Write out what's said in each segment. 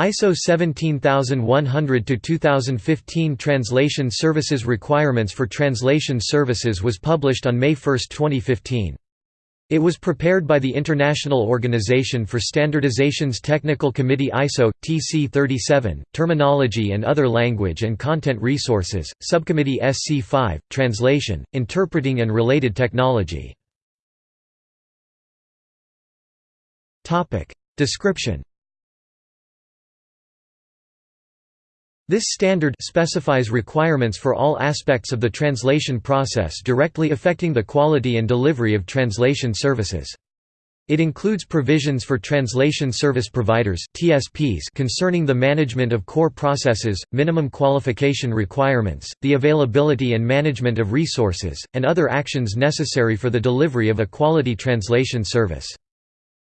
ISO 17100-2015 Translation Services Requirements for Translation Services was published on May 1, 2015. It was prepared by the International Organization for Standardization's Technical Committee ISO TC 37 Terminology and Other Language and Content Resources Subcommittee SC 5 Translation Interpreting and Related Technology. Topic. Description This standard specifies requirements for all aspects of the translation process directly affecting the quality and delivery of translation services. It includes provisions for translation service providers (TSPs) concerning the management of core processes, minimum qualification requirements, the availability and management of resources, and other actions necessary for the delivery of a quality translation service.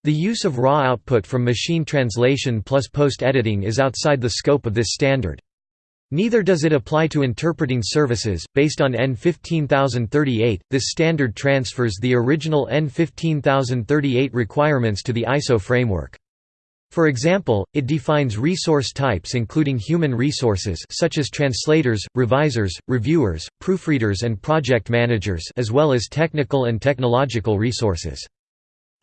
The use of raw output from machine translation plus post-editing is outside the scope of this standard. Neither does it apply to interpreting services. Based on EN15038, this standard transfers the original EN15038 requirements to the ISO framework. For example, it defines resource types including human resources such as translators, revisers, reviewers, proofreaders and project managers as well as technical and technological resources.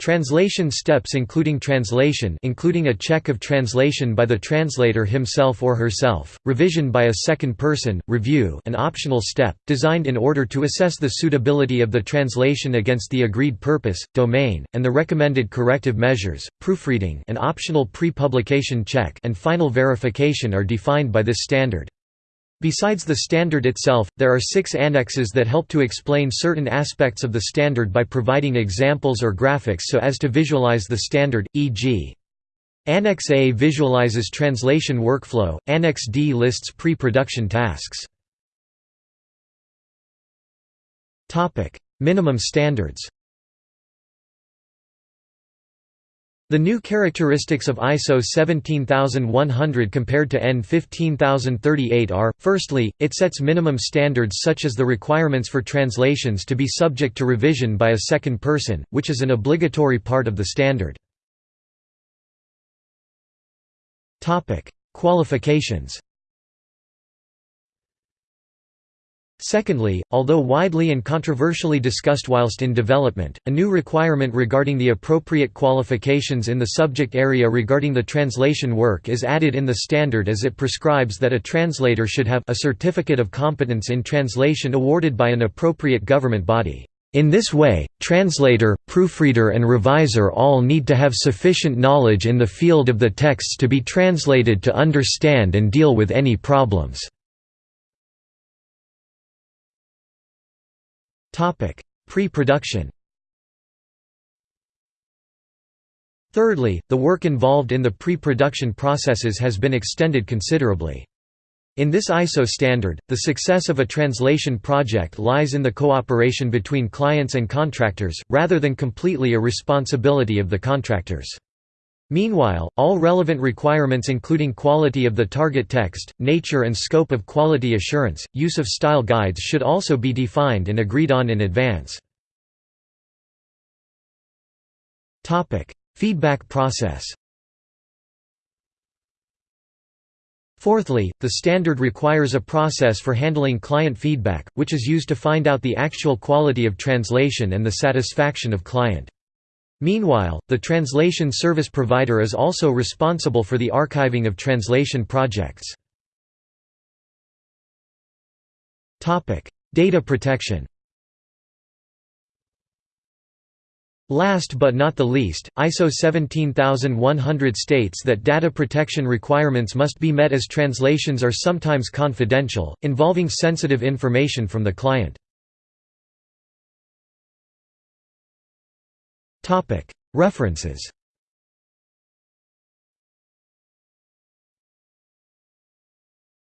Translation steps including translation including a check of translation by the translator himself or herself, revision by a second person, review an optional step, designed in order to assess the suitability of the translation against the agreed purpose, domain, and the recommended corrective measures, proofreading an optional pre-publication check and final verification are defined by this standard. Besides the standard itself, there are six annexes that help to explain certain aspects of the standard by providing examples or graphics so as to visualize the standard, e.g. Annex A visualizes translation workflow, Annex D lists pre-production tasks. Minimum standards The new characteristics of ISO 17100 compared to EN 15038 are, firstly, it sets minimum standards such as the requirements for translations to be subject to revision by a second person, which is an obligatory part of the standard. Qualifications Secondly, although widely and controversially discussed whilst in development, a new requirement regarding the appropriate qualifications in the subject area regarding the translation work is added in the standard as it prescribes that a translator should have a certificate of competence in translation awarded by an appropriate government body. In this way, translator, proofreader and reviser all need to have sufficient knowledge in the field of the texts to be translated to understand and deal with any problems. Pre-production Thirdly, the work involved in the pre-production processes has been extended considerably. In this ISO standard, the success of a translation project lies in the cooperation between clients and contractors, rather than completely a responsibility of the contractors. Meanwhile, all relevant requirements including quality of the target text, nature and scope of quality assurance, use of style guides should also be defined and agreed on in advance. Feedback process Fourthly, the standard requires a process for handling client feedback, which is used to find out the actual quality of translation and the satisfaction of client. Meanwhile, the translation service provider is also responsible for the archiving of translation projects. Data protection Last but not the least, ISO 17100 states that data protection requirements must be met as translations are sometimes confidential, involving sensitive information from the client. References